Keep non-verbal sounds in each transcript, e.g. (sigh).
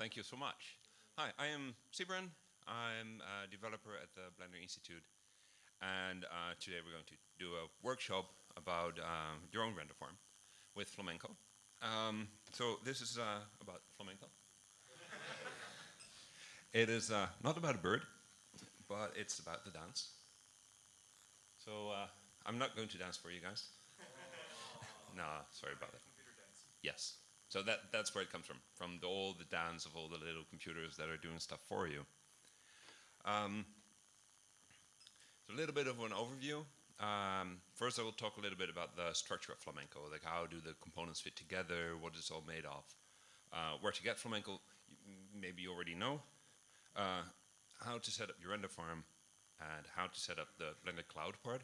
Thank you so much. Hi, I am Sybren. I'm a developer at the Blender Institute. And uh, today we're going to do a workshop about um, your own render farm with Flamenco. Um, so this is uh, about Flamenco. it is uh, not about a bird, but it's about the dance. So uh, I'm not going to dance for you guys. (laughs) no, sorry about it. Yes. So that, that's where it comes from, from the, all the dance of all the little computers that are doing stuff for you. Um, so a little bit of an overview. Um, first I will talk a little bit about the structure of Flamenco, like how do the components fit together, what it's all made of. Uh, where to get Flamenco, maybe you already know. Uh, how to set up your render farm, and how to set up the Blender Cloud part,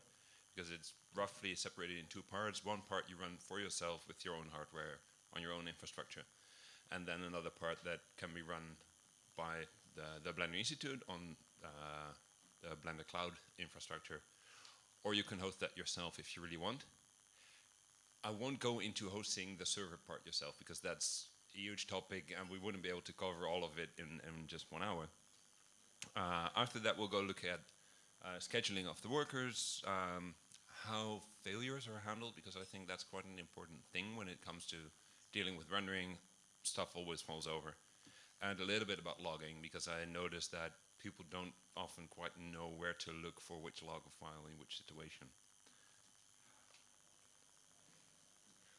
because it's roughly separated in two parts. One part you run for yourself with your own hardware, on your own infrastructure. And then another part that can be run by the, the Blender Institute on uh, the Blender Cloud infrastructure. Or you can host that yourself if you really want. I won't go into hosting the server part yourself because that's a huge topic and we wouldn't be able to cover all of it in, in just one hour. Uh, after that, we'll go look at uh, scheduling of the workers, um, how failures are handled, because I think that's quite an important thing when it comes to dealing with rendering, stuff always falls over. And a little bit about logging, because I noticed that people don't often quite know where to look for which log file in which situation.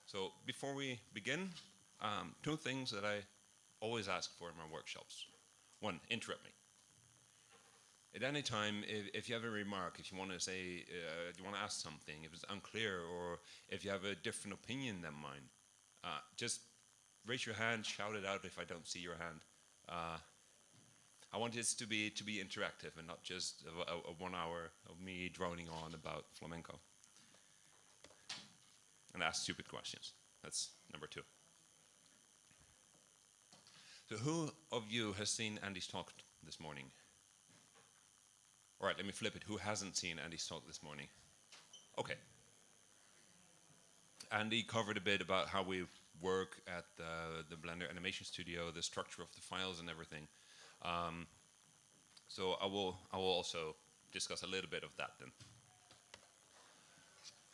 So before we begin, um, two things that I always ask for in my workshops. One, interrupt me. At any time, if, if you have a remark, if you want to say, uh, you want to ask something, if it's unclear, or if you have a different opinion than mine, uh, just raise your hand, shout it out if I don't see your hand. Uh, I want this to be to be interactive and not just a, a, a, one hour of me droning on about flamenco. And ask stupid questions. That's number two. So who of you has seen Andy's talk this morning? All right, let me flip it. Who hasn't seen Andy's talk this morning? Okay, Andy covered a bit about how we work at the, the Blender Animation Studio, the structure of the files and everything. Um, so I will, I will also discuss a little bit of that then.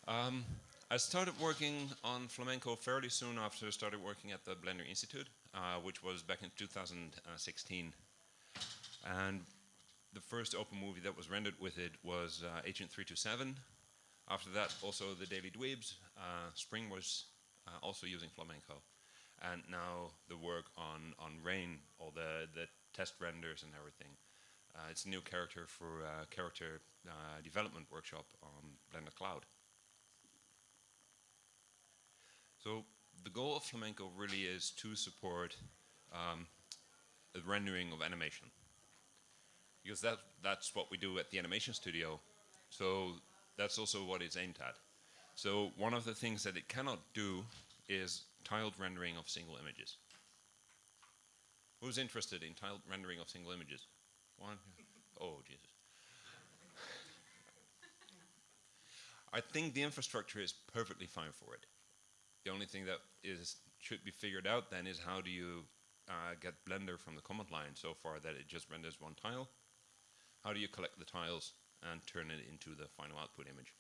Um, I started working on Flamenco fairly soon after I started working at the Blender Institute, uh, which was back in 2016. And the first open movie that was rendered with it was uh, Agent 327, after that, also the Daily Dweebs. Uh, Spring was uh, also using flamenco. And now the work on, on Rain, all the, the test renders and everything. Uh, it's a new character for uh, character uh, development workshop on Blender Cloud. So the goal of Flamenco really is to support um, the rendering of animation. Because that, that's what we do at the animation studio. So that's also what it's aimed at. So one of the things that it cannot do is tiled rendering of single images. Who's interested in tiled rendering of single images? One? Oh, Jesus. I think the infrastructure is perfectly fine for it. The only thing that is should be figured out then is how do you uh, get Blender from the command line so far that it just renders one tile? How do you collect the tiles and turn it into the final output image.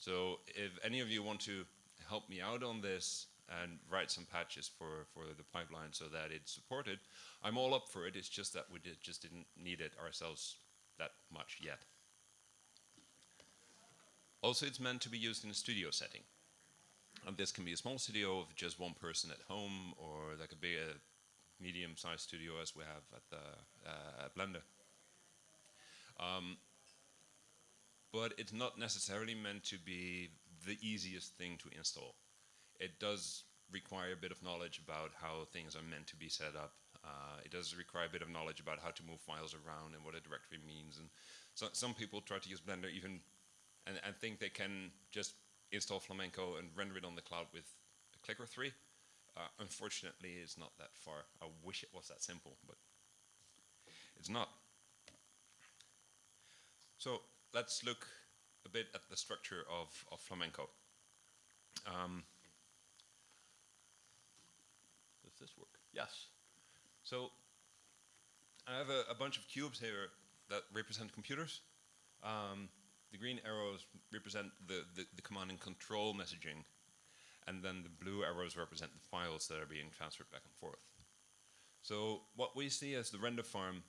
So if any of you want to help me out on this and write some patches for, for the pipeline so that it's supported, I'm all up for it. It's just that we did, just didn't need it ourselves that much yet. Also, it's meant to be used in a studio setting. And this can be a small studio of just one person at home, or that could be a medium-sized studio as we have at the uh, Blender. Um, but it's not necessarily meant to be the easiest thing to install. It does require a bit of knowledge about how things are meant to be set up. Uh, it does require a bit of knowledge about how to move files around and what a directory means. And so, some people try to use Blender even and, and think they can just install Flamenco and render it on the cloud with a click or three. Uh, unfortunately, it's not that far. I wish it was that simple, but it's not. So let's look a bit at the structure of, of flamenco. Um, does this work? Yes. So I have a, a bunch of cubes here that represent computers. Um, the green arrows represent the, the, the, command and control messaging, and then the blue arrows represent the files that are being transferred back and forth. So what we see as the render farm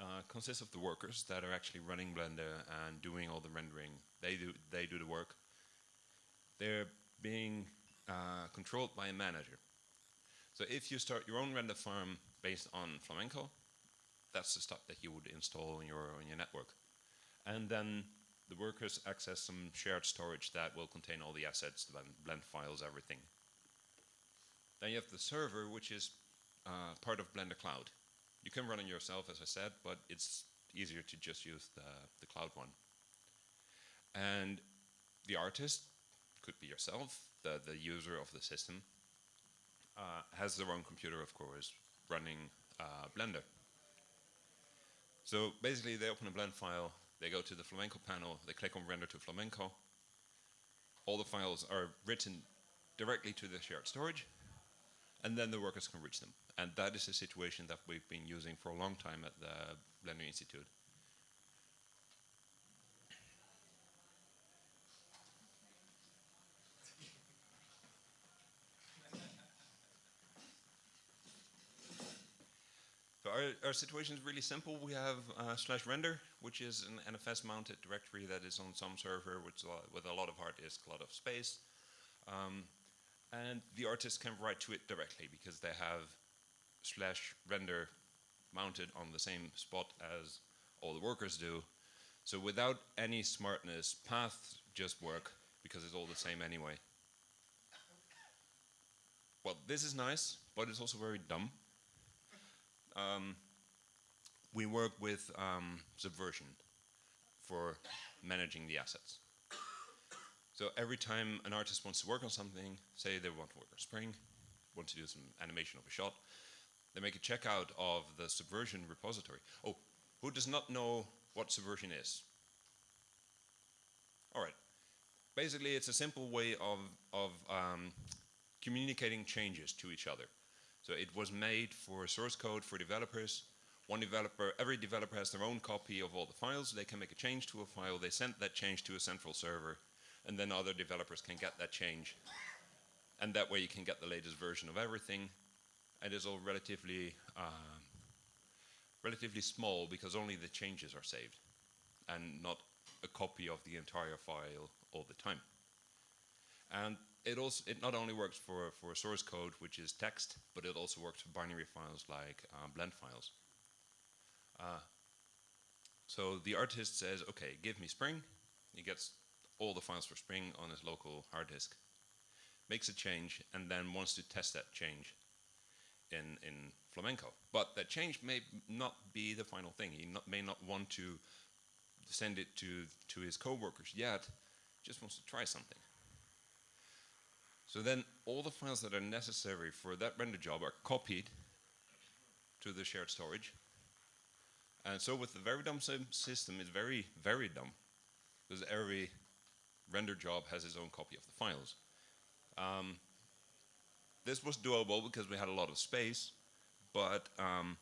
uh, consists of the workers that are actually running Blender and doing all the rendering. They do, they do the work. They're being uh, controlled by a manager. So if you start your own render farm based on Flamenco, that's the stuff that you would install on your, on your network. And then the workers access some shared storage that will contain all the assets, the blend files, everything. Then you have the server, which is uh, part of Blender Cloud. You can run it yourself, as I said, but it's easier to just use the, the cloud one. And the artist could be yourself, the, the user of the system, uh, has their own computer, of course, running uh, Blender. So basically, they open a blend file, they go to the Flamenco panel, they click on render to Flamenco. All the files are written directly to the shared storage, and then the workers can reach them. And that is a situation that we've been using for a long time at the Blender Institute. So our, our situation is really simple. We have uh, slash render, which is an NFS mounted directory that is on some server lot, with a lot of hard disk, a lot of space. Um, and the artist can write to it directly because they have slash render mounted on the same spot as all the workers do. So without any smartness, paths just work because it's all the same anyway. Well, this is nice, but it's also very dumb. Um, we work with um, Subversion for managing the assets. So every time an artist wants to work on something, say they want to work on spring, want to do some animation of a shot, they make a checkout of the Subversion repository. Oh, who does not know what Subversion is? All right. Basically, it's a simple way of, of um, communicating changes to each other. So it was made for source code for developers. One developer, every developer has their own copy of all the files. They can make a change to a file. They send that change to a central server and then other developers can get that change. And that way you can get the latest version of everything. And it's all relatively, uh, relatively small because only the changes are saved and not a copy of the entire file all the time. And it also it not only works for, for source code, which is text, but it also works for binary files like uh, blend files. Uh, so the artist says, okay, give me Spring. He gets all the files for Spring on his local hard disk, makes a change, and then wants to test that change in, in Flamenco. But that change may not be the final thing. He not, may not want to send it to, to his coworkers yet, just wants to try something. So then all the files that are necessary for that render job are copied to the shared storage. And so with the very dumb system, it's very, very dumb. Because every render job has its own copy of the files. Um, this was doable because we had a lot of space, but um,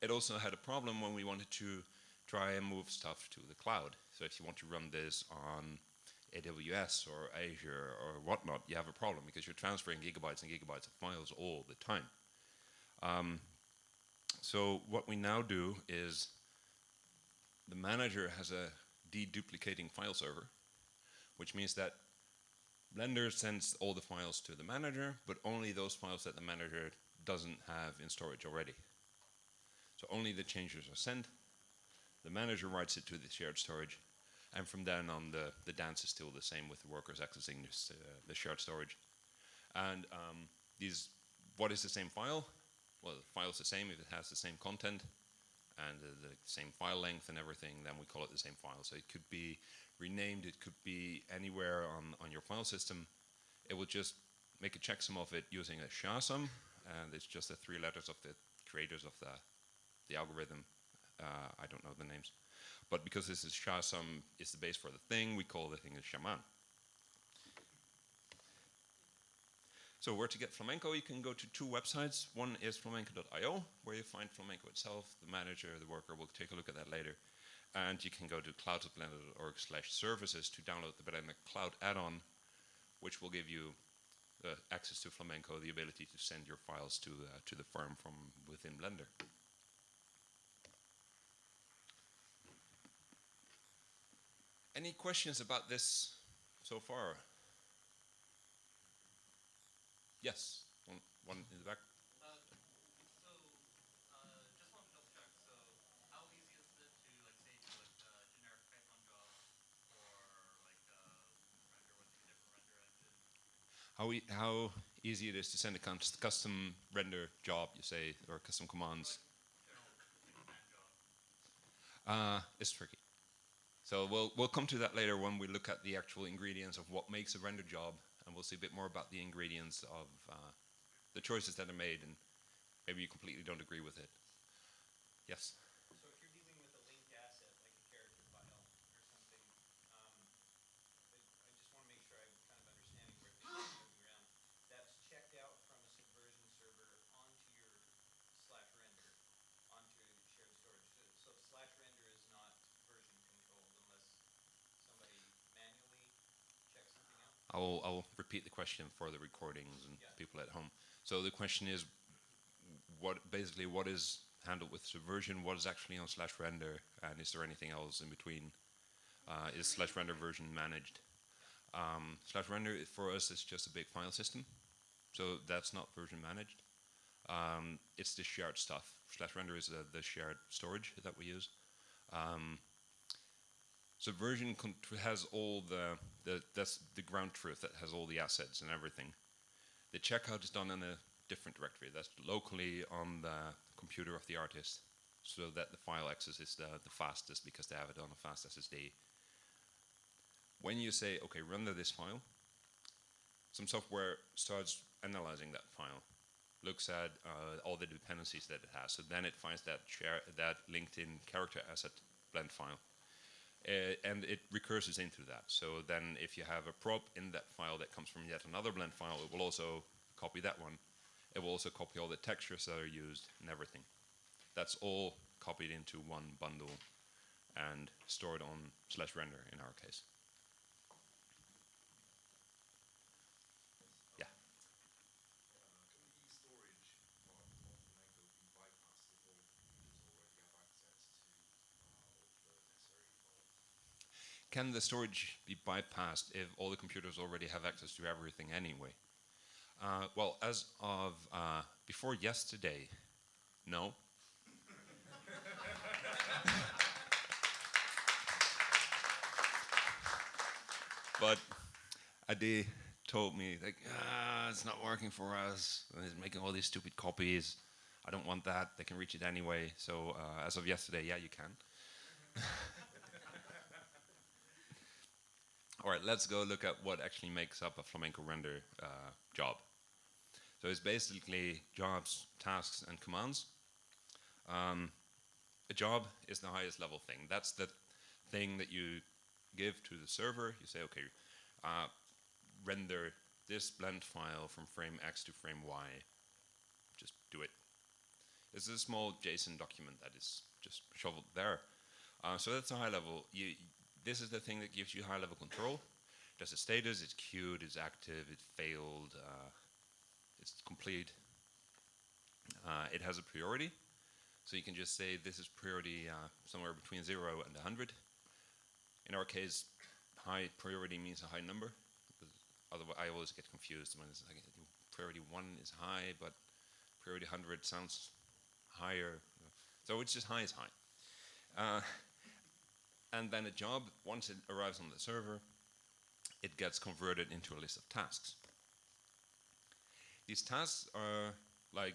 it also had a problem when we wanted to try and move stuff to the cloud. So if you want to run this on AWS or Azure or whatnot, you have a problem because you're transferring gigabytes and gigabytes of files all the time. Um, so what we now do is the manager has a deduplicating file server which means that Blender sends all the files to the manager, but only those files that the manager doesn't have in storage already. So only the changes are sent, the manager writes it to the shared storage, and from then on the, the dance is still the same with the workers accessing this, uh, the shared storage. And um, these, what is the same file? Well, the file is the same if it has the same content and uh, the same file length and everything, then we call it the same file. So it could be renamed, it could be anywhere on, on your file system. It will just make a checksum of it using a SHA-SUM, and it's just the three letters of the creators of the, the algorithm. Uh, I don't know the names. But because this is SHA-SUM is the base for the thing, we call the thing a shaman. So where to get Flamenco, you can go to two websites. One is flamenco.io, where you find Flamenco itself, the manager, the worker. We'll take a look at that later. And you can go to cloud.blender.org slash services to download the Blender Cloud add-on, which will give you uh, access to Flamenco, the ability to send your files to, uh, to the firm from within Blender. Any questions about this so far? Yes, one, one in the back. Uh, so, uh, just wanted to double check. So, how easy is it to, like, say, do like a generic Python job, or like uh, render with a different render engine? How, e how easy it is to send a custom render job, you say, or custom commands. Uh, it's tricky. So we'll, we'll come to that later when we look at the actual ingredients of what makes a render job, and we'll see a bit more about the ingredients of uh, the choices that are made, and maybe you completely don't agree with it. Yes? So if you're dealing with a linked asset, like a character file or something, um, I, I just wanna make sure I'm kind of understanding where things are moving around. That's checked out from a subversion server onto your slash render, onto shared storage. So- So slash render is not version controlled unless somebody manually checks something out? I'll, I'll repeat the question for the recordings and Yeah. people at home. So the question is, what basically what is handled with Subversion? What is actually on slash render? And is there anything else in between? Uh, is slash render version managed? Um, slash render for us is just a big file system, so that's not version managed. Um, it's the shared stuff. Slash render is the, the shared storage that we use. Um, Subversion has all the, the that's the ground truth that has all the assets and everything. The checkout is done in a different directory that's locally on the computer of the artist, so that the file access is the, the fastest because they have it on a fast SSD. When you say, okay, render this file, some software starts analyzing that file, looks at uh, all the dependencies that it has. So then it finds that that LinkedIn character asset blend file uh, and it recurses into that. So then if you have a prop in that file that comes from yet another blend file, it will also copy that one. It will also copy all the textures that are used and everything. That's all copied into one bundle and stored on slash render in our case. Yeah. Can the storage part of Flamenco be bypassed if all computers already have access to uh, all the necessary files? Can the storage be bypassed if all the computers already have access to everything anyway? Uh, well, as of uh, before yesterday, no. (laughs) but Ade told me like, ah, it's not working for us. It's making all these stupid copies. I don't want that. They can reach it anyway. So uh, as of yesterday, yeah, you can. (laughs) All right, let's go look at what actually makes up a flamenco render uh, job. So it's basically jobs, tasks, and commands. Um, a job is the highest level thing. That's the thing that you give to the server. You say, okay, uh, render this blend file from frame X to frame Y. Just do it. It's a small JSON document that is just shoveled there. Uh, so that's a high level. You, this is the thing that gives you high level control. There's a status, it's queued, it's active, it failed, uh, it's complete. Uh, it has a priority. So you can just say this is priority uh, somewhere between 0 and 100. In our case, high priority means a high number. Otherwise, I always get confused when it's like priority 1 is high, but priority 100 sounds higher. So it's just high is high. And then a job, once it arrives on the server, it gets converted into a list of tasks. These tasks are like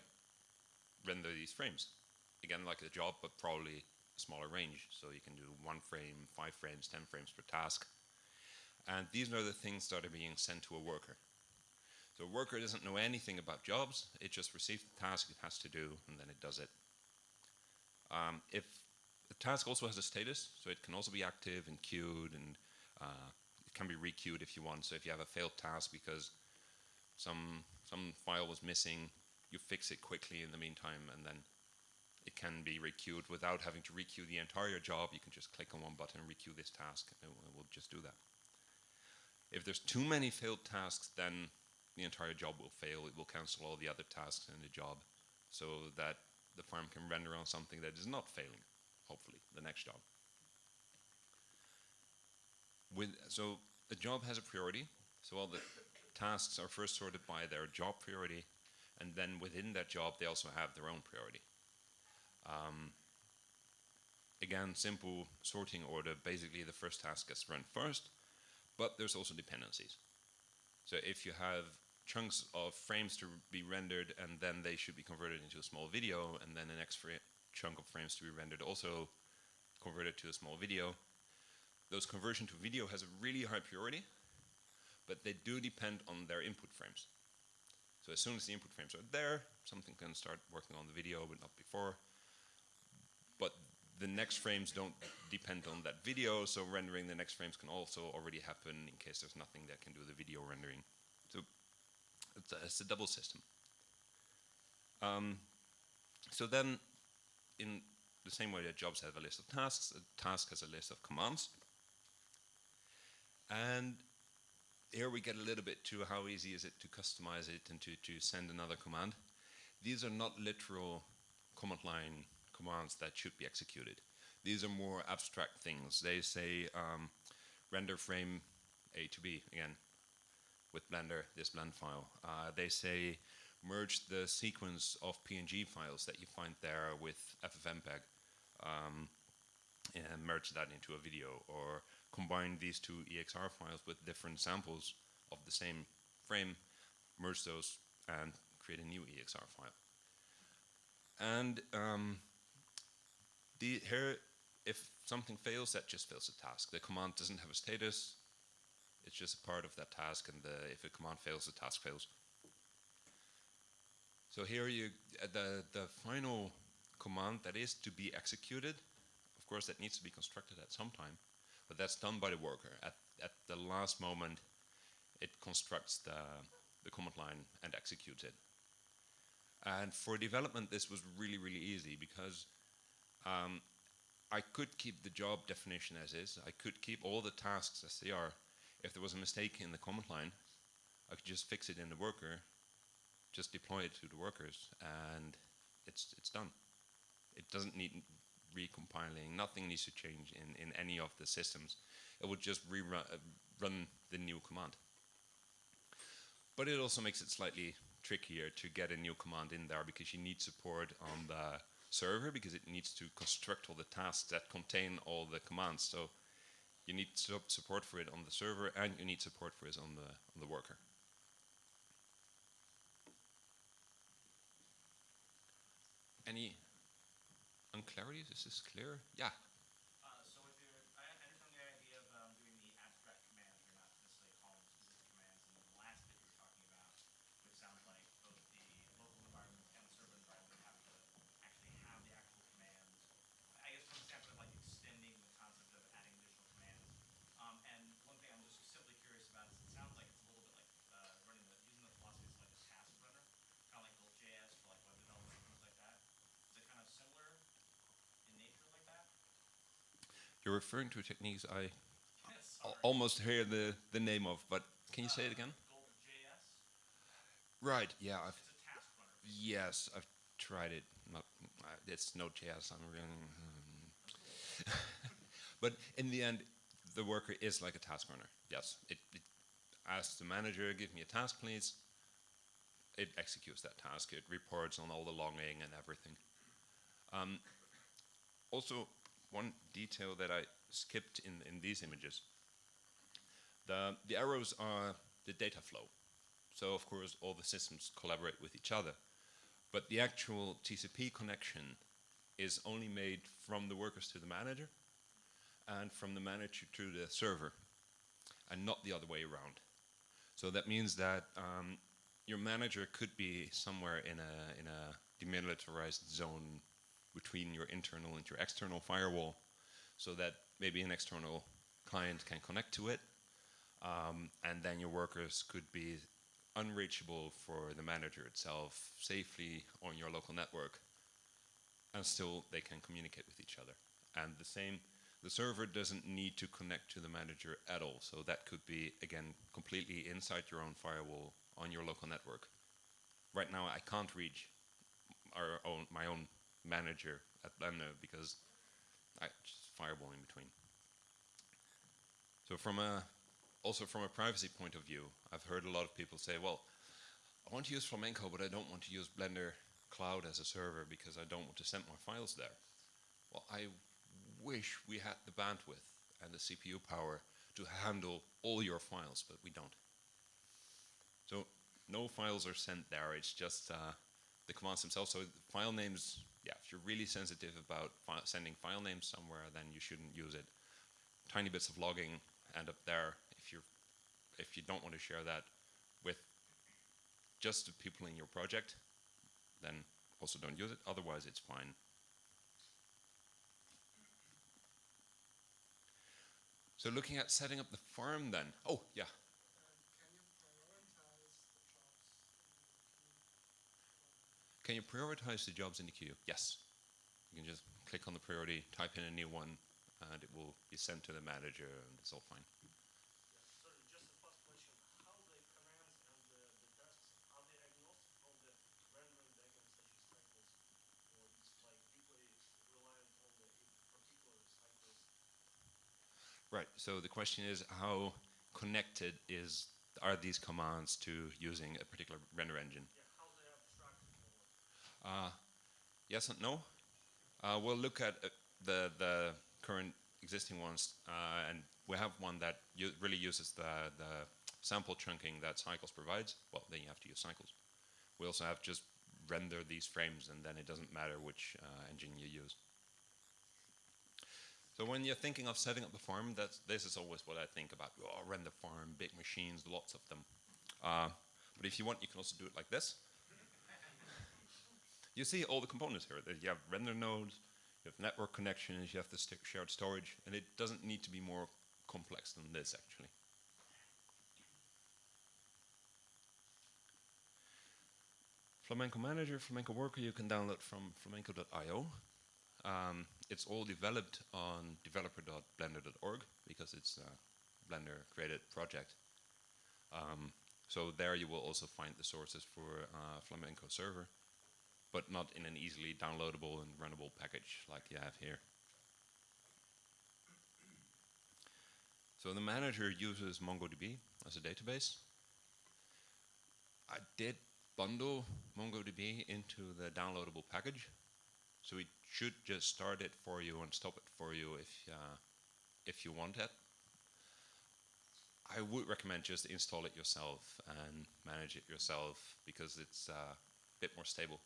render these frames. Again, like a job, but probably a smaller range. So you can do one frame, five frames, 10 frames per task. And these are the things that are being sent to a worker. So a worker doesn't know anything about jobs. It just receives the task it has to do, and then it does it. Um, if the task also has a status, so it can also be active and queued, and uh, it can be requeued if you want. So if you have a failed task because some some file was missing, you fix it quickly in the meantime, and then it can be requeued without having to requeue the entire job. You can just click on one button requeue this task, and it will just do that. If there's too many failed tasks, then the entire job will fail. It will cancel all the other tasks in the job so that the farm can render on something that is not failing, hopefully, the next job. With, so the job has a priority, so all the tasks are first sorted by their job priority, and then within that job they also have their own priority. Um, again, simple sorting order, basically the first task gets run first, but there's also dependencies. So if you have chunks of frames to be rendered and then they should be converted into a small video and then the next chunk of frames to be rendered also converted to a small video, those conversion to video has a really high priority, but they do depend on their input frames. So as soon as the input frames are there, something can start working on the video, but not before. But the next frames don't depend on that video, so rendering the next frames can also already happen in case there's nothing that can do the video rendering. So it's a, it's a double system. Um, so then, in the same way that jobs have a list of tasks, a task has a list of commands. And here we get a little bit to how easy is it to customize it and to, to send another command. These are not literal command line commands that should be executed. These are more abstract things. They say um, render frame A to B, again, with Blender, this blend file. Uh, they say merge the sequence of PNG files that you find there with FFmpeg um, and merge that into a video or combine these two EXR files with different samples of the same frame, merge those and create a new EXR file. And um, the, here, if something fails, that just fails the task. The command doesn't have a status. It's just a part of that task, and the, if a command fails, the task fails. So here you, uh, the, the final command that is to be executed, of course that needs to be constructed at some time, but that's done by the worker. At, at the last moment, it constructs the, the command line and executes it. And for development, this was really, really easy because um, I could keep the job definition as is. I could keep all the tasks as they are. If there was a mistake in the command line, I could just fix it in the worker, just deploy it to the workers, and it's, it's done. It doesn't need recompiling. Nothing needs to change in, in any of the systems. It would just rerun uh, run the new command. But it also makes it slightly trickier to get a new command in there because you need support on the server because it needs to construct all the tasks that contain all the commands. So you need support for it on the server and you need support for it on the, on the worker. Any unclarities? Is this clear? Yeah. Uh, so if you're, I understand the idea of um, doing the abstract commands. You're not necessarily calling specific commands. And the last bit you were talking about, which sounds like both the local environment and the server environment have to actually have the actual commands. I guess from the standpoint of like extending the concept of adding additional commands. Um, and one thing I'm just simply curious about is it sounds like it's a little bit like uh, running the using the philosophy as like a task runner, kind of like Gulp.js for like web development and things like that. Is it kind of similar in nature like that? You're referring to techniques I Yes. almost hear the, the name of, but can you say it again? Gulp.js. Right, yeah, I've, It's a task runner. yes, I've tried it. Not, uh, it's Node.js, I'm really, hmm. (laughs) but in the end, the worker is like a task runner. Yes, it, it asks the manager, give me a task, please. It executes that task. It reports on all the logging and everything. Um, also, one detail that I skipped in, in these images. The, the arrows are the data flow. So of course all the systems collaborate with each other. But the actual TCP connection is only made from the workers to the manager and from the manager to the server and not the other way around. So that means that um, your manager could be somewhere in a, in a demilitarized zone between your internal and your external firewall so that maybe an external client can connect to it um, and then your workers could be unreachable for the manager itself safely on your local network, and still they can communicate with each other. And the same, the server doesn't need to connect to the manager at all. So that could be, again, completely inside your own firewall on your local network. Right now, I can't reach our own, my own manager at Blender because I just firewall in between. So from a also from a privacy point of view, I've heard a lot of people say, well, I want to use Flamenco, but I don't want to use Blender Cloud as a server because I don't want to send my files there. Well, I wish we had the bandwidth and the CPU power to handle all your files, but we don't. So no files are sent there, it's just uh, the commands themselves. So the file names, yeah, if you're really sensitive about fi sending file names somewhere, then you shouldn't use it. Tiny bits of logging end up there if you if you don't want to share that with just the people in your project, then also don't use it. Otherwise, it's fine. So looking at setting up the farm then. Oh, yeah. Can you prioritize the jobs in the queue? Yes. You can just click on the priority, type in a new one, and it will be sent to the manager, and it's all fine. Sorry, just a fast question. How the commands and the, the tasks, are they agnostic from the rendering backend such as cycles? Or it's like deeply reliant on the particular cycles? Right. So the question is, how connected is are these commands to using a particular render engine? Yeah, how they abstracted from it? Uh, yes and no. Uh, we'll look at uh, the the current existing ones, uh, and we have one that really uses the the sample chunking that Cycles provides. Well, then you have to use Cycles. We also have just render these frames, and then it doesn't matter which uh, engine you use. So when you're thinking of setting up the farm, that's, this is always what I think about. Oh, render farm, big machines, lots of them. Uh, but if you want, you can also do it like this. You see all the components here. You have render nodes, you have network connections, you have the shared storage, and it doesn't need to be more complex than this, actually. Flamenco Manager, Flamenco Worker, you can download from flamenco.io. Um, it's all developed on developer.blender.org because it's a Blender created project. Um, so there you will also find the sources for uh, Flamenco server, but not in an easily downloadable and runnable package like you have here. So the manager uses MongoDB as a database. I did bundle MongoDB into the downloadable package, so it should just start it for you and stop it for you if uh, if you want it. I would recommend just install it yourself and manage it yourself because it's uh, a bit more stable.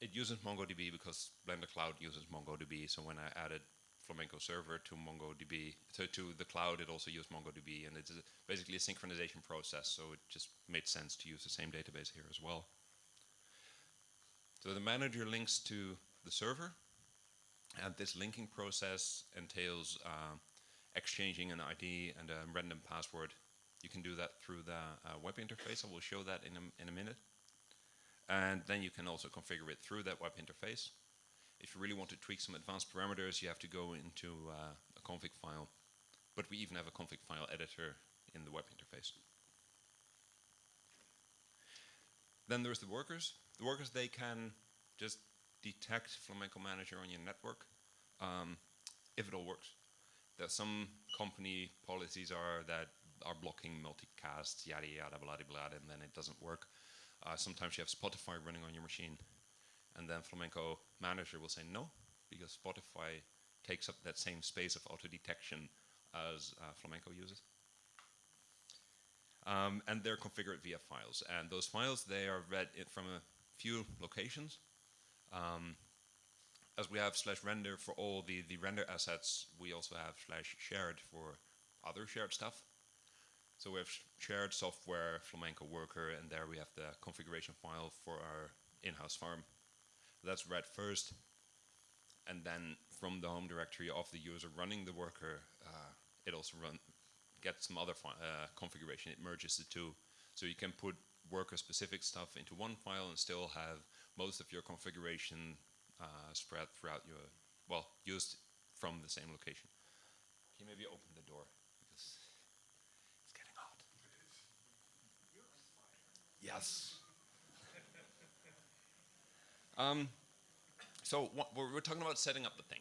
It uses MongoDB because Blender Cloud uses MongoDB. So when I added Flamenco server to MongoDB, to, to the cloud, it also used MongoDB, and it's basically a synchronization process. So it just made sense to use the same database here as well. So the manager links to the server, and this linking process entails uh, exchanging an ID and a random password. You can do that through the uh, web interface. I will show that in a, in a minute. And then you can also configure it through that web interface. If you really want to tweak some advanced parameters, you have to go into uh, a config file. But we even have a config file editor in the web interface. Then there's the workers. The workers, they can just detect Flamenco Manager on your network um, if it all works. There's some company policies are that are blocking multicasts, yada yada, blah blah, and then it doesn't work. Uh, sometimes you have Spotify running on your machine, and then Flamenco Manager will say no, because Spotify takes up that same space of auto detection as uh, Flamenco uses. Um, and they're configured via files, and those files they are read from a few locations. Um, as we have slash render for all the, the render assets, we also have slash shared for other shared stuff. So we have sh shared software, Flamenco worker, and there we have the configuration file for our in-house farm. That's read first, and then from the home directory of the user running the worker, uh, it also run, get some other uh, configuration. It merges the two, so you can put worker-specific stuff into one file and still have most of your configuration uh, spread throughout your well used from the same location. Can you maybe open the door because it's getting hot. Yes. um, so we're, we're talking about setting up the thing.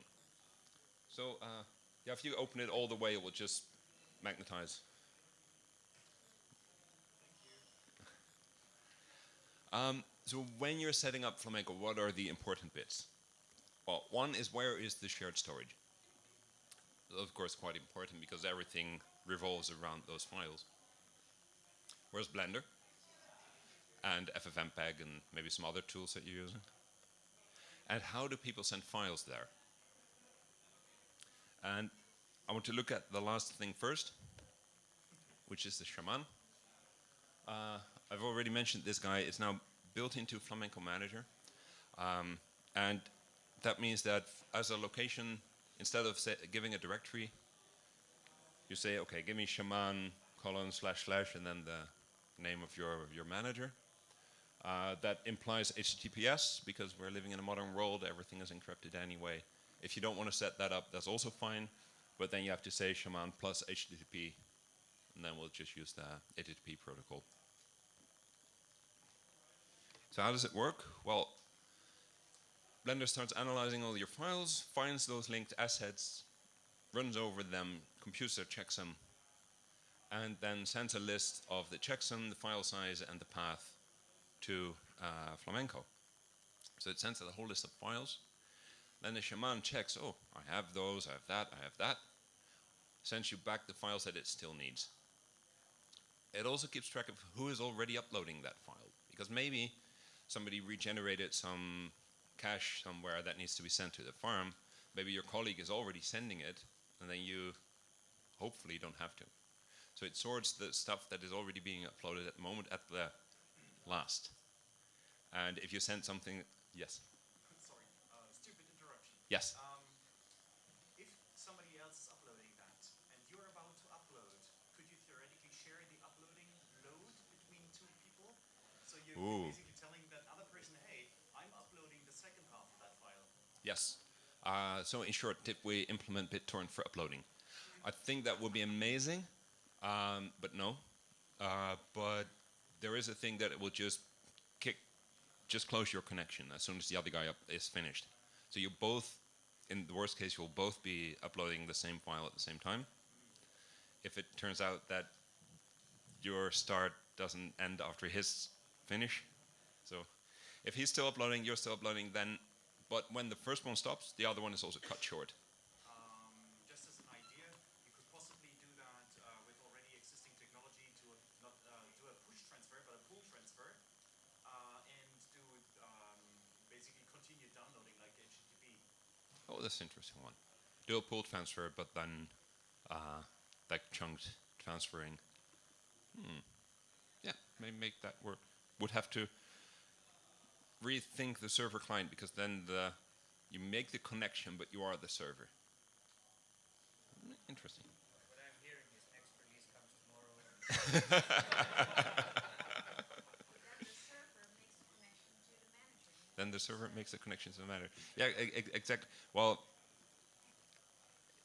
So uh, yeah, if you open it all the way, it will just magnetize. Um, so when you're setting up Flamenco, what are the important bits? Well, one is where is the shared storage? Of course, quite important because everything revolves around those files. Where's Blender? And FFmpeg and maybe some other tools that you're using? And how do people send files there? And I want to look at the last thing first, which is the shaman. Uh, I've already mentioned this guy. It's now built into Flamenco Manager. Um, and that means that as a location, instead of giving a directory, you say, okay, give me shaman colon slash slash and then the name of your, your manager. Uh, that implies HTTPS because we're living in a modern world, everything is encrypted anyway. If you don't want to set that up, that's also fine, but then you have to say shaman plus HTTP, and then we'll just use the HTTP protocol. So how does it work? Well, Blender starts analyzing all your files, finds those linked assets, runs over them, computer checks them, and then sends a list of the checksum, the file size, and the path to uh, Flamenco. So it sends out a whole list of files. Then the shaman checks, oh, I have those, I have that, I have that. Sends you back the files that it still needs. It also keeps track of who is already uploading that file. Because maybe somebody regenerated some cache somewhere that needs to be sent to the farm. Maybe your colleague is already sending it, and then you hopefully don't have to. So it sorts the stuff that is already being uploaded at the moment at the last. And if you send something, yes, Sorry, uh, stupid interruption. yes. Um, if somebody else is uploading that and you're about to upload, could you theoretically share the uploading load between two people? So you're Ooh. basically telling that other person, hey, I'm uploading the second half of that file. Yes. Uh, so in short, did we implement BitTorrent for uploading? I think that would be amazing, um, but no. Uh, but there is a thing that will just kick, just close your connection as soon as the other guy is finished. So you both, in the worst case, you'll both be uploading the same file at the same time. If it turns out that your start doesn't end after his finish, so if he's still uploading, you're still uploading, then but when the first one stops, the other one is also cut short. Um, just as an idea, you could possibly do that uh, with already existing technology to not uh, do a push transfer, but a pull transfer, uh, and do um, basically continue downloading like HTTP. Oh, that's an interesting one. Do a pull transfer, but then uh, like chunked transferring. Hmm. Yeah, maybe make that work. Would have to rethink the server client because then the you make the connection, but you are the server. Hmm, Interesting. What I'm hearing is next release comes tomorrow. (laughs) (laughs) then the server makes the connection to the manager. Yeah, exactly. Well,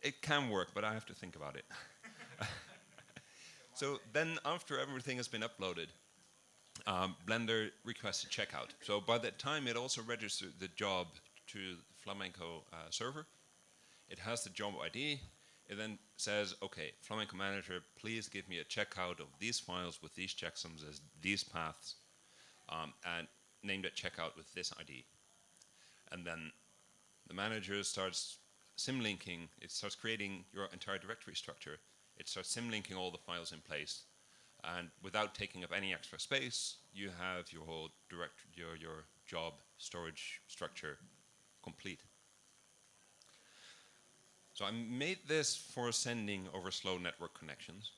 it can work, but I have to think about it. (laughs) so then, after everything has been uploaded, um, Blender requests a checkout. So by that time, it also registers the job to the Flamenco uh, server. It has the job ID. It then says, okay, Flamenco Manager, please give me a checkout of these files with these checksums as these paths, um, and name that checkout with this ID. And then the manager starts symlinking, it starts creating your entire directory structure. It starts symlinking all the files in place. And without taking up any extra space, you have your whole direct your, your job storage structure complete. So I made this for sending over slow network connections.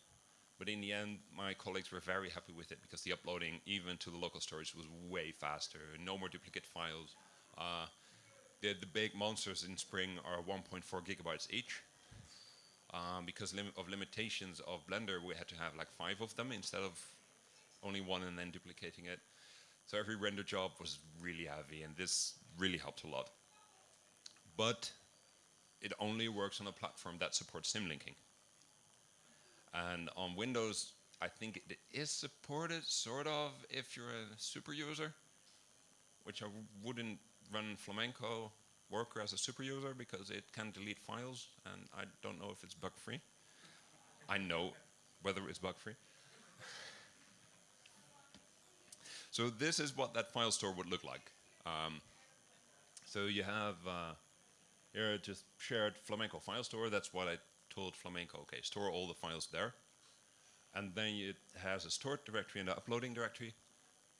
But in the end, my colleagues were very happy with it because the uploading, even to the local storage, was way faster. No more duplicate files. Uh, the, the big monsters in Spring are 1.4 gigabytes each. um, because lim- of limitations of Blender, we had to have like five of them instead of only one and then duplicating it. So every render job was really heavy, and this really helped a lot. But it only works on a platform that supports symlinking. And on Windows, I think it is supported, sort of, if you're a super user, which I wouldn't run Flamenco Worker as a super user because it can delete files, and I don't know if it's bug free. I know whether it's bug free. so this is what that file store would look like. Um, so you have uh, here just shared Flamenco file store. That's what I told Flamenco. Okay, store all the files there. And then it has a stored directory and an uploading directory.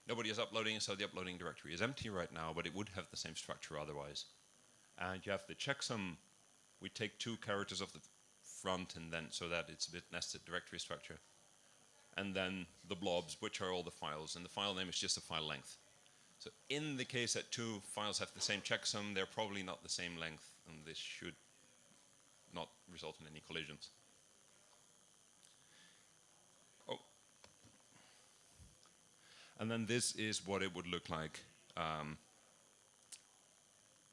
Nobody is uploading, so the uploading directory is empty right now, but it would have the same structure otherwise. And you have the checksum. We take two characters of the front and then so that it's a bit nested directory structure. And then the blobs, which are all the files, and the file name is just a file length. So in the case that two files have the same checksum, they're probably not the same length, and this should not result in any collisions. Oh. And then this is what it would look like um,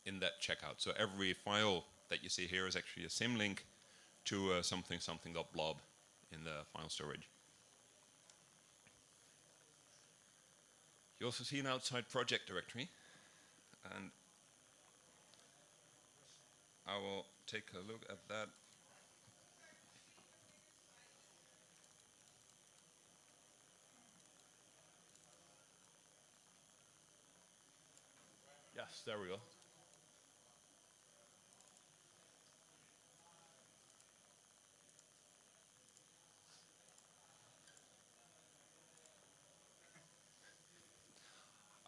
in that checkout. So every file that you see here is actually a symlink to uh, something something dot blob in the file storage. You also see an outside project directory, and I will take a look at that. Yes, there we go.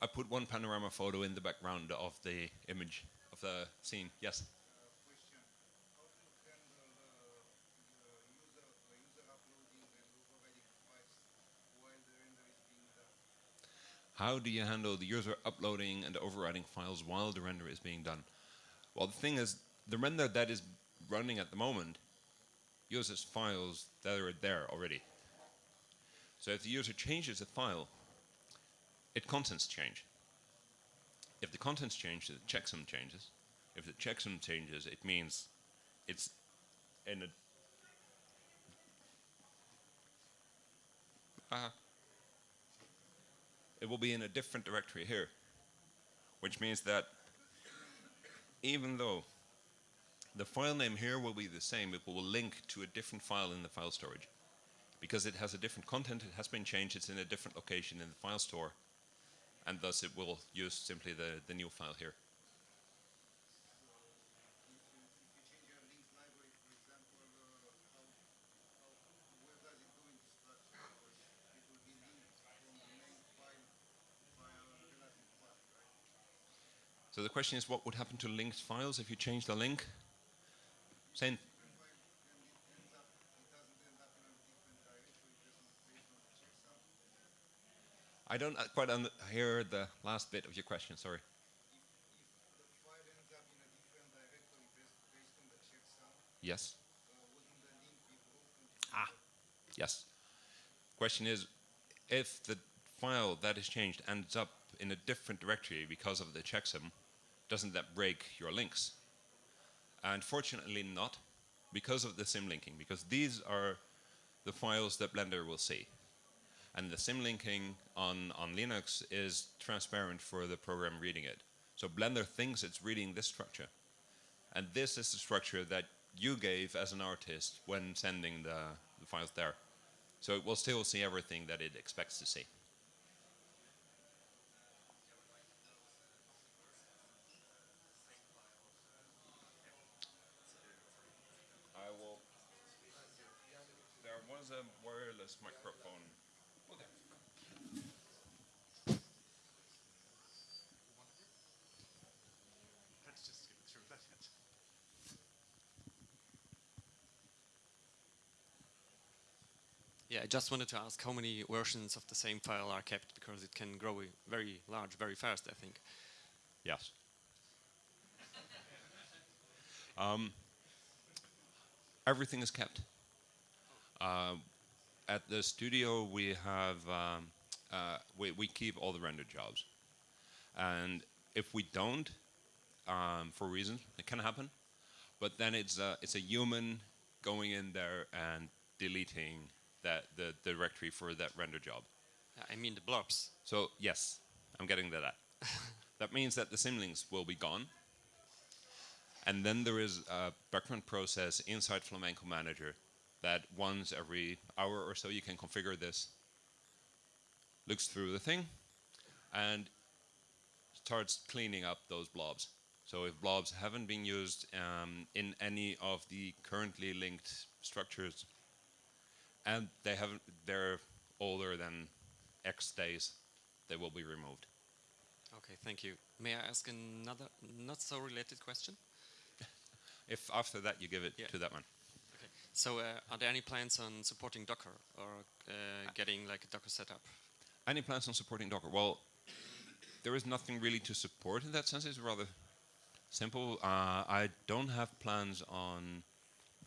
I put one panorama photo in the background of the image of the scene. Yes. question. How to handle uh, uh, user, uh, user uploading and overriding files while the render is being done? How do you handle the user uploading and overriding files while the render is being done? Well, the thing is, the render that is running at the moment uses files that are there already. So if the user changes a file, its contents change. If the contents change, the checksum changes. If the checksum changes, it means it's in a uh, it will be in a different directory here, which means that even though the file name here will be the same, it will link to a different file in the file storage. Because it has a different content, it has been changed, it's in a different location in the file store, and thus it will use simply the, the new file here. If you, if you change your linked library, for example, uh, how, how, where does it go in the structure? Because it will be linked from the main file via a relative path, right? So the question is, what would happen to linked files if you change the link? Same. I don't uh, quite hear the last bit of your question, sorry. Yes? Ah, yes. Question is, if the file that is changed ends up in a different directory because of the checksum, doesn't that break your links? And fortunately not, because of the symlinking, because these are the files that Blender will see. And the symlinking on, on Linux is transparent for the program reading it. So Blender thinks it's reading this structure. And this is the structure that you gave as an artist when sending the, the files there. So it will still see everything that it expects to see. I will. There was a wireless microphone. Let's just skip through that. Yeah, I just wanted to ask how many versions of the same file are kept because it can grow very large very fast, I think. Yes. (laughs) um, everything is kept. Uh, at the studio, we have um, uh, we, we keep all the render jobs, and if we don't, um, for reasons, it can happen, but then it's a, it's a human going in there and deleting that the directory for that render job. I mean the blobs. So yes, I'm getting to that. (laughs) that means that the symlinks will be gone. And then there is a background process inside Flamenco Manager that once every hour or so you can configure this, looks through the thing, and starts cleaning up those blobs. So if blobs haven't been used um, in any of the currently linked structures, and they haven't, they're older than X days, they will be removed. Okay, thank you. May I ask another not so related question? (laughs) If after that you give it Yeah. to that one. So uh, are there any plans on supporting Docker or uh, getting like a Docker setup? Any plans on supporting Docker? Well, there is nothing really to support in that sense. It's rather simple. Uh, I don't have plans on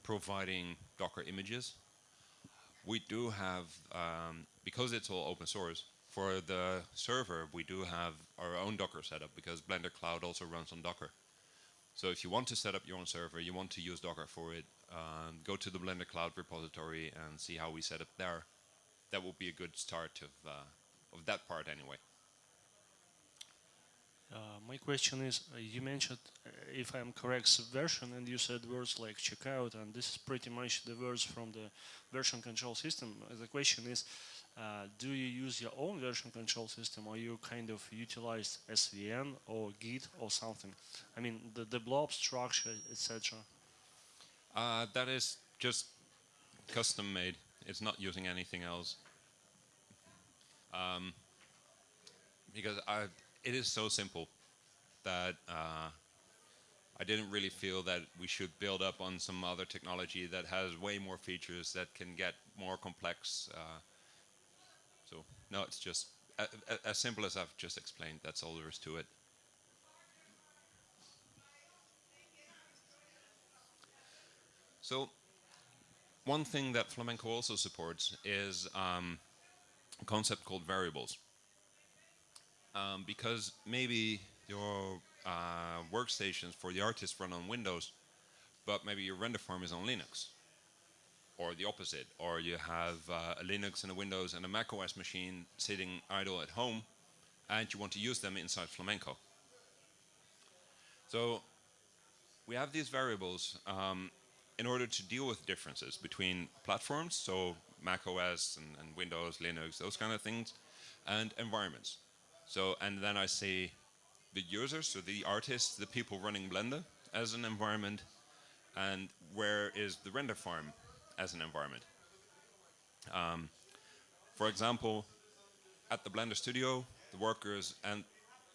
providing Docker images. We do have, um, because it's all open source, for the server, we do have our own Docker setup because Blender Cloud also runs on Docker. So if you want to set up your own server, you want to use Docker for it, go to the Blender Cloud repository and see how we set up there. That would be a good start of, uh, of that part anyway. Uh, my question is, uh, you mentioned, uh, if I'm correct, subversion, and you said words like checkout, and this is pretty much the words from the version control system. Uh, The question is, uh, do you use your own version control system, or you kind of utilize SVN or Git or something? I mean, the, the blob structure, etc. Uh, that is just custom made. It's not using anything else. Um, because I, it is so simple that uh, I didn't really feel that we should build up on some other technology that has way more features that can get more complex. Uh, so no, it's just as simple as I've just explained. That's all there is to it. So one thing that Flamenco also supports is um, a concept called variables. Um, because maybe your uh, workstations for the artists run on Windows, but maybe your render farm is on Linux. Or the opposite, or you have uh, a Linux and a Windows and a Mac OS machine sitting idle at home, and you want to use them inside Flamenco. So we have these variables um, in order to deal with differences between platforms, so Mac OS and, and Windows, Linux, those kind of things, and environments. So, and then I say the users, so the artists, the people running Blender as an environment, and where is the render farm as an environment. Um, for example, at the Blender studio, the workers and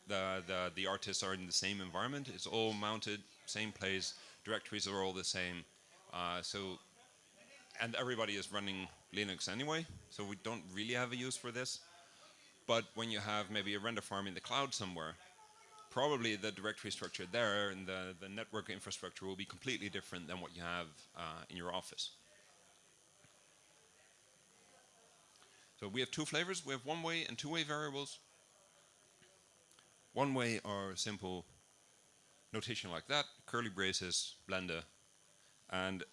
the, the, the artists are in the same environment. It's all mounted, same place, directories are all the same. Uh, so, and everybody is running Linux anyway, so we don't really have a use for this. But when you have maybe a render farm in the cloud somewhere, probably the directory structure there and the, the network infrastructure will be completely different than what you have uh, in your office. So we have two flavors. We have one-way and two-way variables. One-way are simple notation like that, curly braces, blender, and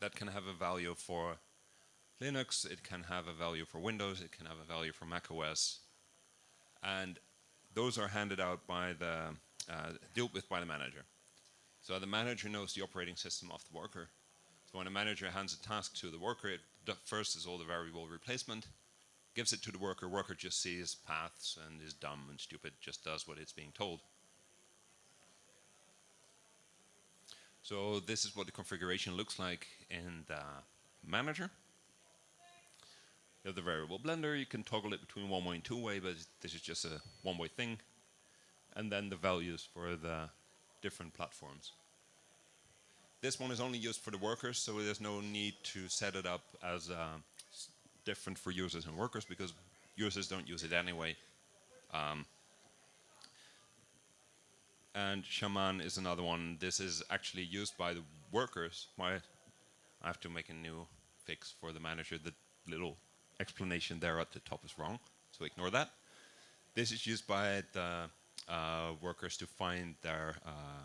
that can have a value for Linux, it can have a value for Windows, it can have a value for Mac OS, and those are handed out by the, uh, dealt with by the manager. So the manager knows the operating system of the worker. So when a manager hands a task to the worker, it first is all the variable replacement, gives it to the worker, worker just sees paths and is dumb and stupid, just does what it's being told. So this is what the configuration looks like in the manager. You have the variable blender, you can toggle it between one way and two way, but this is just a one way thing. And then the values for the different platforms. This one is only used for the workers, so there's no need to set it up as uh, different for users and workers because users don't use it anyway. Um, and Shaman is another one. This is actually used by the workers. Why I have to make a new fix for the manager. The little explanation there at the top is wrong, so ignore that. This is used by the uh, workers to find their uh,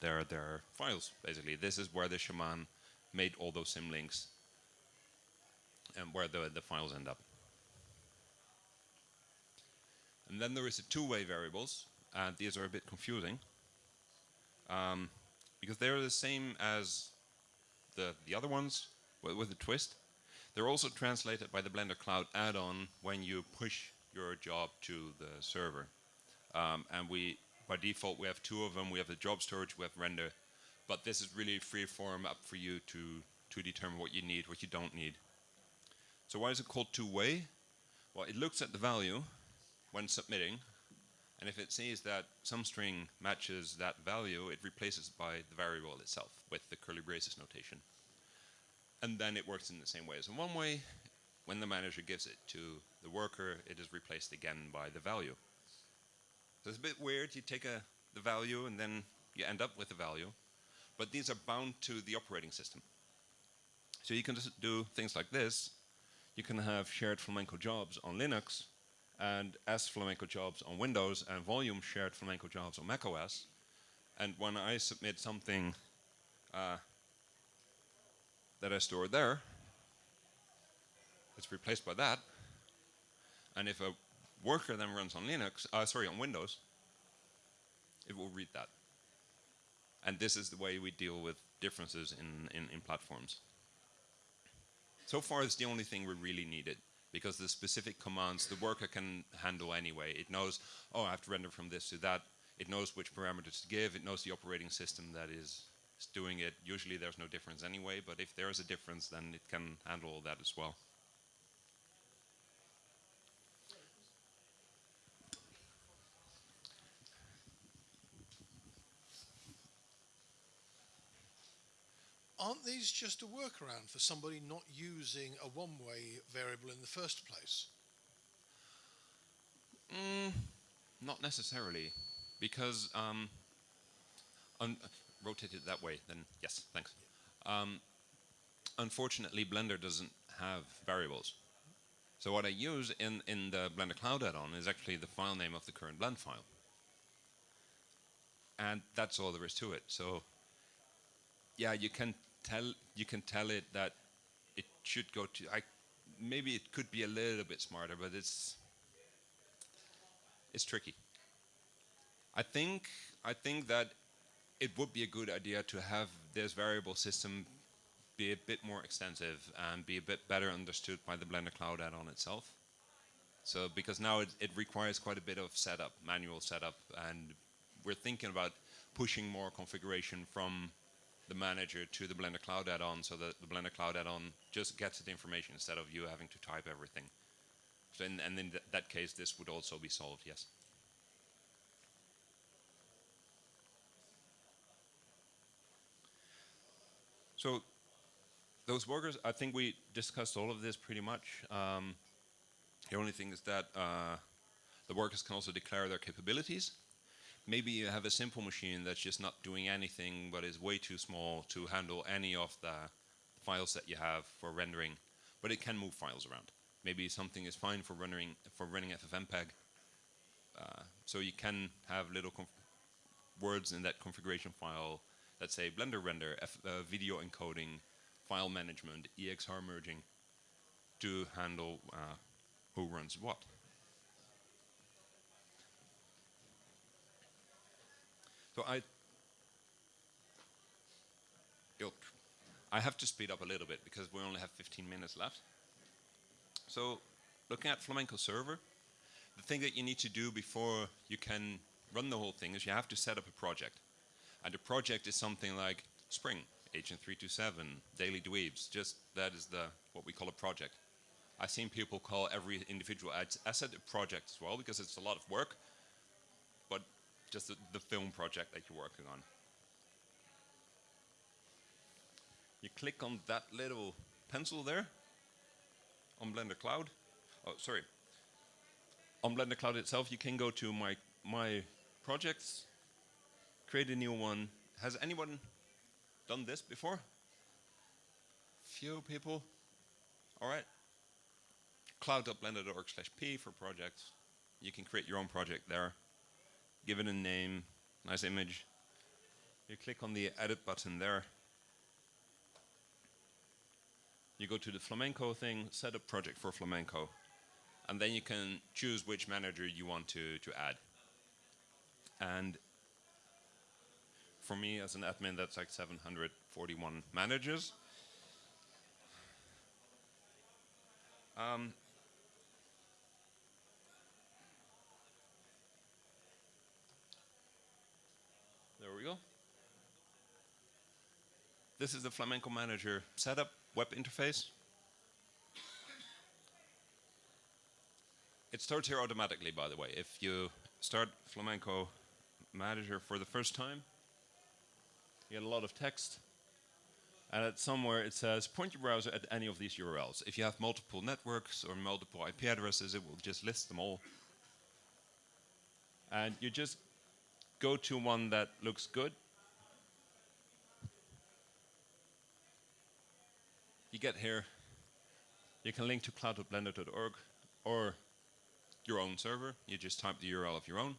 their their files. Basically, this is where the shaman made all those symlinks and where the the files end up. And then there is the two-way variables, and these are a bit confusing um, because they're the same as the the other ones with, with a twist. They're also translated by the Blender Cloud add-on when you push your job to the server. Um, and we, by default, we have two of them. We have the job storage, we have render. But this is really free form up for you to, to determine what you need, what you don't need. So why is it called two-way? Well, it looks at the value when submitting, and if it sees that some string matches that value, it replaces it by the variable itself with the curly braces notation. And then it works in the same way as in one way. When the manager gives it to the worker, it is replaced again by the value. So it's a bit weird. You take a, the value and then you end up with the value. But these are bound to the operating system. So you can just do things like this. You can have shared flamenco jobs on Linux and S flamenco jobs on Windows and volume shared flamenco jobs on macOS. And when I submit something uh, that I store there, it's replaced by that. And if a worker then runs on Linux, uh, sorry, on Windows, it will read that. And this is the way we deal with differences in, in, in platforms. So far, it's the only thing we really needed because the specific commands the worker can handle anyway. It knows, oh, I have to render from this to that. It knows which parameters to give. It knows the operating system that is doing it. Usually there's no difference anyway, but if there is a difference, then it can handle all that as well. Aren't these just a workaround for somebody not using a one-way variable in the first place? Mm, not necessarily, because um, rotate it that way. Then yes, thanks. Um, unfortunately, Blender doesn't have variables. So what I use in in the Blender Cloud add-on is actually the file name of the current blend file, and that's all there is to it. So yeah, you can tell you can tell it that it should go to. I maybe it could be a little bit smarter, but it's it's tricky. I think I think that it would be a good idea to have this variable system be a bit more extensive and be a bit better understood by the Blender Cloud add-on itself. So because now it, it requires quite a bit of setup, manual setup, and we're thinking about pushing more configuration from the manager to the Blender Cloud add-on so that the Blender Cloud add-on just gets the information instead of you having to type everything. So in, and in th that case, this would also be solved, yes. So those workers, I think we discussed all of this pretty much. Um, the only thing is that uh, the workers can also declare their capabilities. Maybe you have a simple machine that's just not doing anything but is way too small to handle any of the files that you have for rendering, but it can move files around. Maybe something is fine for running for running FFmpeg. Uh, so you can have little words in that configuration file that say Blender render, F uh, video encoding, file management, EXR merging to handle uh, who runs what. So I, I have to speed up a little bit because we only have 15 minutes left. So looking at Flamenco server, the thing that you need to do before you can run the whole thing is you have to set up a project. And the project is something like Spring, Agent 327, Daily Dweebs, just that is the what we call a project. I've seen people call every individual asset a project as well because it's a lot of work, just the, the film project that you're working on. You click on that little pencil there on Blender Cloud. Oh, sorry. On Blender Cloud itself, you can go to my my projects create a new one. Has anyone done this before? Few people. All right. Cloud.blender.org slash p for projects. You can create your own project there. Give it a name, nice image. You click on the edit button there. You go to the flamenco thing, set up project for flamenco. And then you can choose which manager you want to, to add. And for me as an admin, that's like 741 managers. Um, there we go. This is the Flamenco Manager setup web interface. It starts here automatically, by the way. If you start Flamenco Manager for the first time, you get a lot of text. And at somewhere it says, point your browser at any of these URLs. If you have multiple networks or multiple IP addresses, it will just list them all. And you just go to one that looks good. You get here, you can link to cloud.blender.org or your own server. You just type the URL of your own.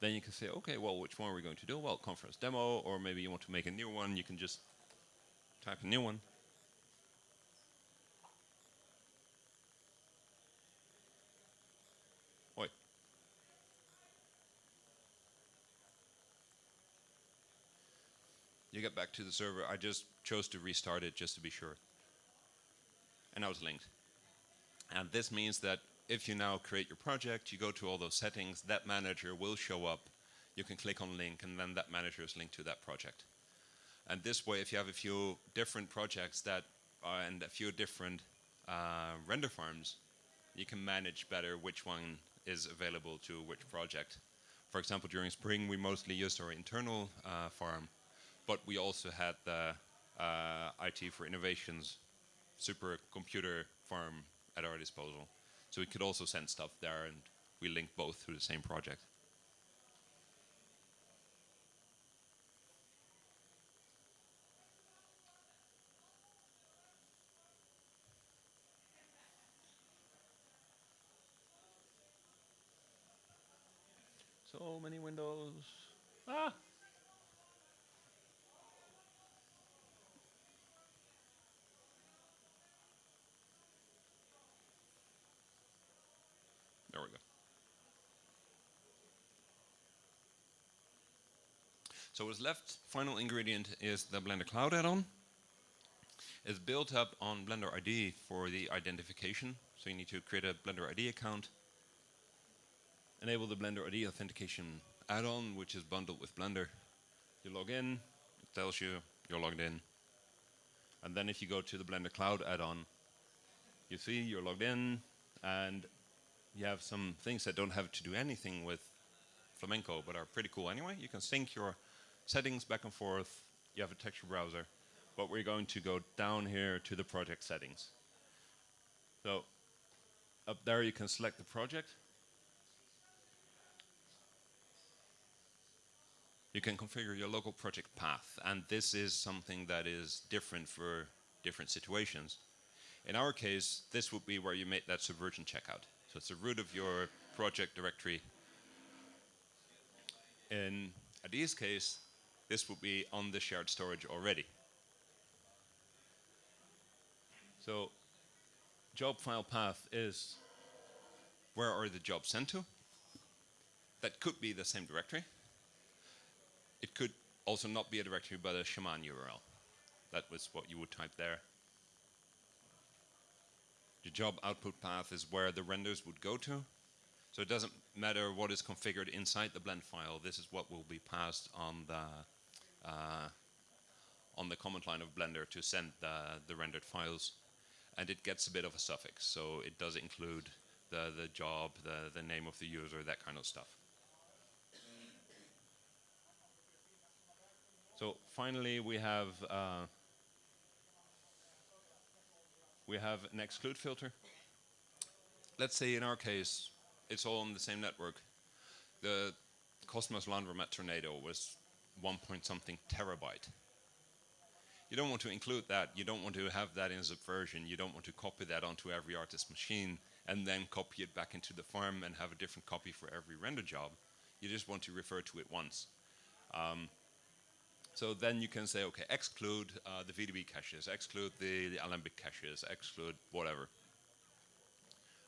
Then you can say, okay, well, which one are we going to do? Well, conference demo, or maybe you want to make a new one. You can just type a new one. You get back to the server. I just chose to restart it just to be sure. And now it's linked. And this means that if you now create your project, you go to all those settings, that manager will show up. You can click on link, and then that manager is linked to that project. And this way, if you have a few different projects that are and a few different uh, render farms, you can manage better which one is available to which project. For example, during spring, we mostly used our internal uh, farm, but we also had the uh, IT4Innovations supercomputer farm at our disposal. So we could also send stuff there, and we link both through the same project. So many windows. Ah! There we go. So what's left, final ingredient is the Blender Cloud add-on. It's built up on Blender ID for the identification. So you need to create a Blender ID account, enable the Blender ID authentication add-on, which is bundled with Blender. You log in, it tells you you're logged in. And then if you go to the Blender Cloud add-on, you see you're logged in, and you have some things that don't have to do anything with Flamenco, but are pretty cool anyway. You can sync your settings back and forth. You have a texture browser. But we're going to go down here to the project settings. So up there you can select the project. You can configure your local project path, and this is something that is different for different situations. In our case, this would be where you make that subversion checkout. So it's the root of your project directory. In Adi's case, this would be on the shared storage already. So job file path is where are the jobs sent to? That could be the same directory. It could also not be a directory, but a Shaman URL. That was what you would type there. The job output path is where the renders would go to. So it doesn't matter what is configured inside the blend file. This is what will be passed on the uh, on the command line of Blender to send the, the rendered files. And it gets a bit of a suffix. So it does include the, the job, the, the name of the user, that kind of stuff. So finally, we have uh, we have an exclude filter. Let's say in our case, it's all on the same network. The Cosmos Laundromat tornado was one point something terabyte. You don't want to include that. You don't want to have that in Subversion. You don't want to copy that onto every artist machine and then copy it back into the farm and have a different copy for every render job. You just want to refer to it once. Um, so then you can say, okay, exclude uh, the VDB caches, exclude the, the Alembic caches, exclude whatever.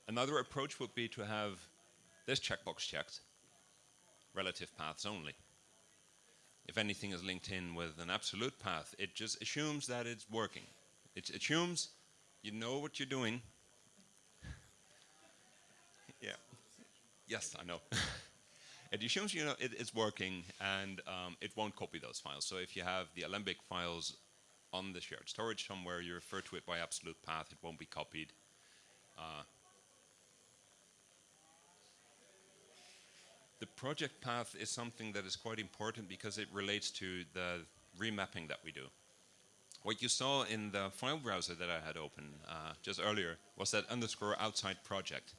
Another approach would be to have this checkbox checked, relative paths only. If anything is linked in with an absolute path, it just assumes that it's working. It assumes you know what you're doing. (laughs) yeah. Yes, I know. (laughs) it assumes you know it, it's working and um, it won't copy those files. So if you have the Alembic files on the shared storage somewhere, you refer to it by absolute path, it won't be copied. Uh, the project path is something that is quite important because it relates to the remapping that we do. What you saw in the file browser that I had open uh, just earlier was that underscore outside project.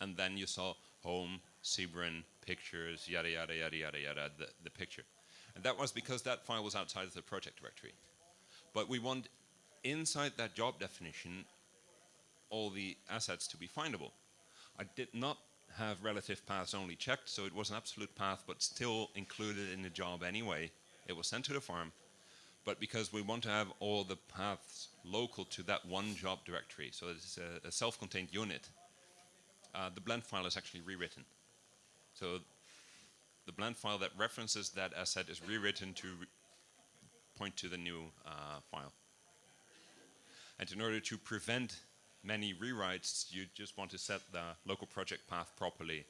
And then you saw home, Sybren, pictures, yada, yada, yada, yada, yada, the, the picture. And that was because that file was outside of the project directory. But we want inside that job definition all the assets to be findable. I did not have relative paths only checked, so it was an absolute path, but still included in the job anyway. It was sent to the farm, but because we want to have all the paths local to that one job directory, so it's a, a self-contained unit, uh, the blend file is actually rewritten. So the blend file that references that asset is rewritten to re point to the new uh, file. And in order to prevent many rewrites, you just want to set the local project path properly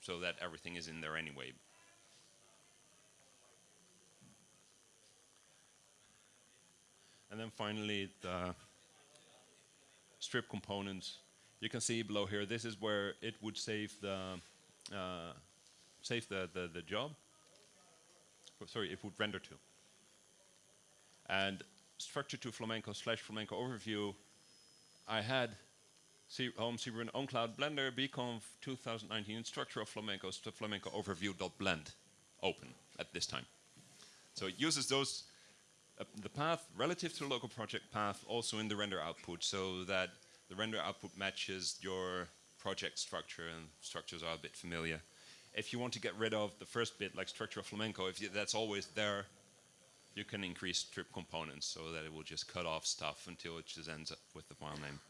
so that everything is in there anyway. And then finally, the strip components. You can see below here, this is where it would save the uh, save the, the, the job. Oh, sorry, it would render to. And structure to flamenco slash flamenco overview I had Home Sybren on Cloud Blender bconf 2019 structure of flamenco to flamenco overview.blend open at this time. So it uses those uh, the path relative to the local project path also in the render output so that the render output matches your project structure and structures are a bit familiar. If you want to get rid of the first bit like structure of flamenco, if you, that's always there, you can increase strip components so that it will just cut off stuff until it just ends up with the file name.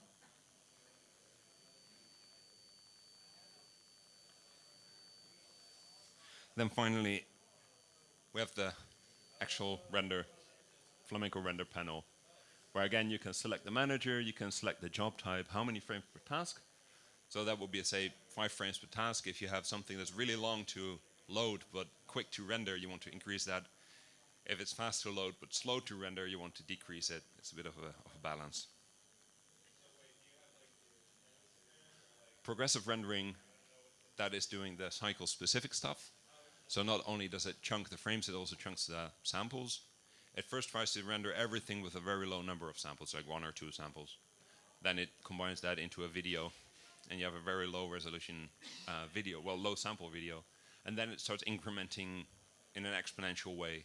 Then finally, we have the actual render, Flamenco render panel, where again you can select the manager, you can select the job type, how many frames per task. So that would be, say, five frames per task. If you have something that's really long to load but quick to render, you want to increase that if it's fast to load but slow to render, you want to decrease it. It's a bit of a, of a balance. Progressive rendering, that is doing the cycle specific stuff. So not only does it chunk the frames, it also chunks the samples. It first tries to render everything with a very low number of samples, like one or two samples. Then it combines that into a video, and you have a very low resolution uh, video, well, low sample video. And then it starts incrementing in an exponential way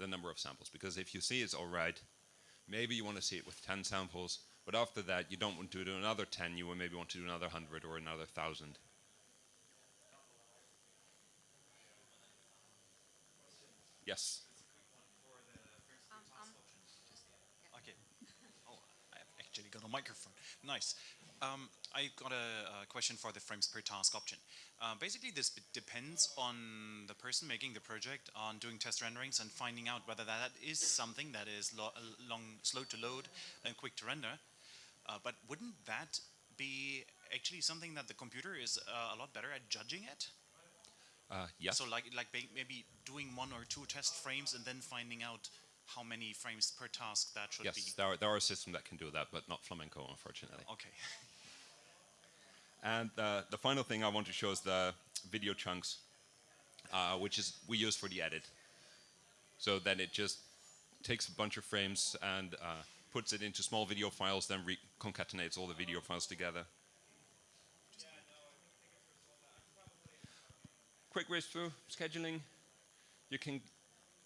the number of samples. Because if you see it's all right, maybe you want to see it with 10 samples, but after that you don't want to do another 10, you will maybe want to do another 100 or another 1,000. Yes. Um, um, okay. Oh, I've actually got a microphone. Nice. Um, I got a, a, question for the frames per task option. Uh, basically, this depends on the person making the project on doing test renderings and finding out whether that is something that is lo long, slow to load and quick to render. Uh, but wouldn't that be actually something that the computer is uh, a lot better at judging it? Uh, yes. So like, like maybe doing one or two test frames and then finding out how many frames per task that should yes, be. Yes, there, are, there are systems that can do that, but not Flamenco, unfortunately. Okay. (laughs) And uh, the final thing I want to show is the video chunks, uh, which is we use for the edit. So then it just takes a bunch of frames and uh, puts it into small video files, then concatenates all the video files together. Quick race through scheduling. You can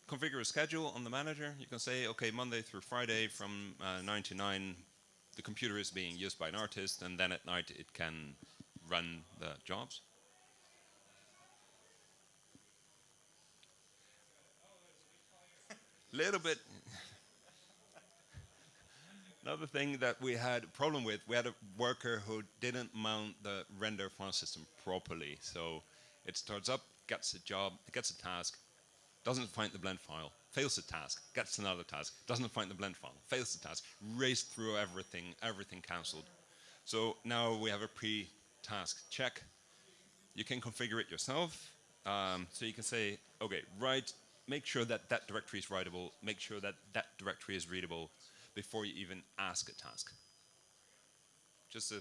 configure a schedule on the manager. You can say, okay, Monday through Friday from uh, 9 to 9, the computer is being used by an artist, and then at night it can run the jobs. (laughs) Little bit. Another thing that we had a problem with, we had a worker who didn't mount the render file system properly. So it starts up, gets a job, gets a task, doesn't find the blend file, fails the task, gets another task, doesn't find the blend file, fails the task, raced through everything, everything cancelled. So now we have a pre-task check. You can configure it yourself. Um, so you can say, okay, write, make sure that that directory is writable, make sure that that directory is readable before you even ask a task. Just a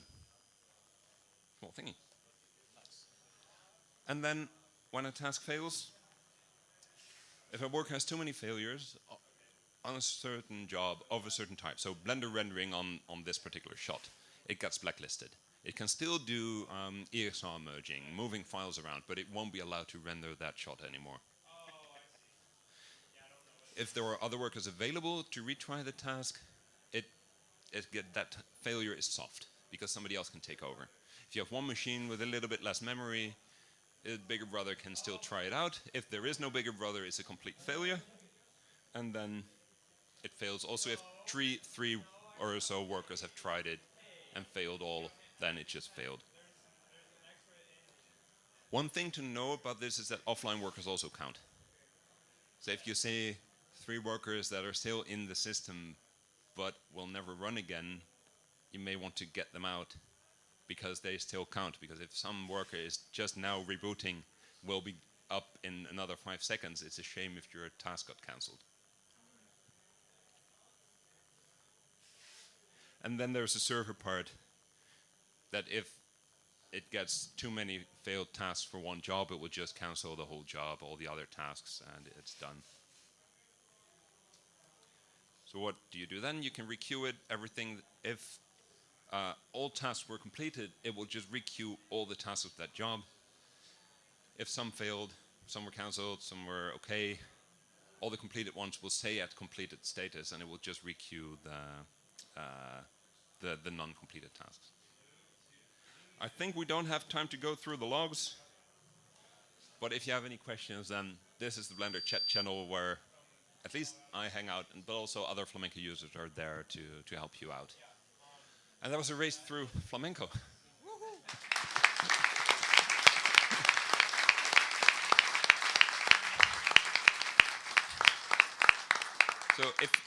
small thingy. And then when a task fails, if a work has too many failures on a certain job of a certain type, so Blender rendering on, on this particular shot, it gets blacklisted. It can still do um, EXR merging, moving files around, but it won't be allowed to render that shot anymore. If there are other workers available to retry the task, it, it get, that failure is soft because somebody else can take over. If you have one machine with a little bit less memory, a bigger brother can still try it out. If there is no bigger brother, it's a complete failure. And then it fails. Also, if three, three or so workers have tried it and failed all, then it just failed. One thing to know about this is that offline workers also count. So if you say three workers that are still in the system but will never run again, you may want to get them out because they still count. Because if some worker is just now rebooting, will be up in another five seconds, it's a shame if your task got cancelled. And then there's a server part that if it gets too many failed tasks for one job, it will just cancel the whole job, all the other tasks, and it's done. So what do you do then? You can requeue it, everything. If uh, all tasks were completed, it will just requeue all the tasks of that job. If some failed, some were cancelled, some were okay, all the completed ones will stay at completed status and it will just requeue the, uh, the, the non-completed tasks. I think we don't have time to go through the logs, but if you have any questions, then this is the Blender chat channel where at least I hang out, and but also other flamenco users are there to, to help you out. And that was a race through flamenco. so if